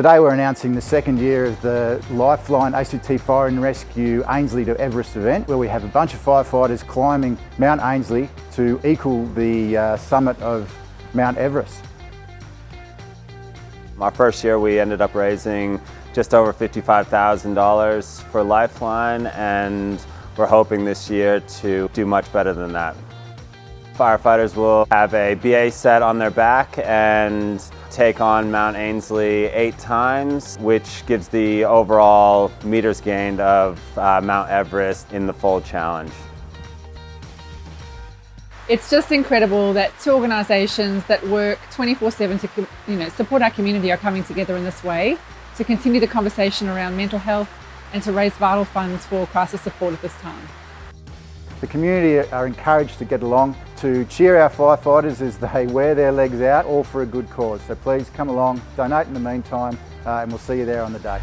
Today we're announcing the second year of the Lifeline ACT Fire and Rescue Ainslie to Everest event where we have a bunch of firefighters climbing Mount Ainslie to equal the uh, summit of Mount Everest. My first year we ended up raising just over $55,000 for Lifeline and we're hoping this year to do much better than that. Firefighters will have a BA set on their back and take on Mount Ainslie eight times, which gives the overall meters gained of uh, Mount Everest in the full challenge. It's just incredible that two organisations that work 24-7 to you know, support our community are coming together in this way to continue the conversation around mental health and to raise vital funds for crisis support at this time. The community are encouraged to get along to cheer our firefighters as they wear their legs out, all for a good cause. So please come along, donate in the meantime, uh, and we'll see you there on the day.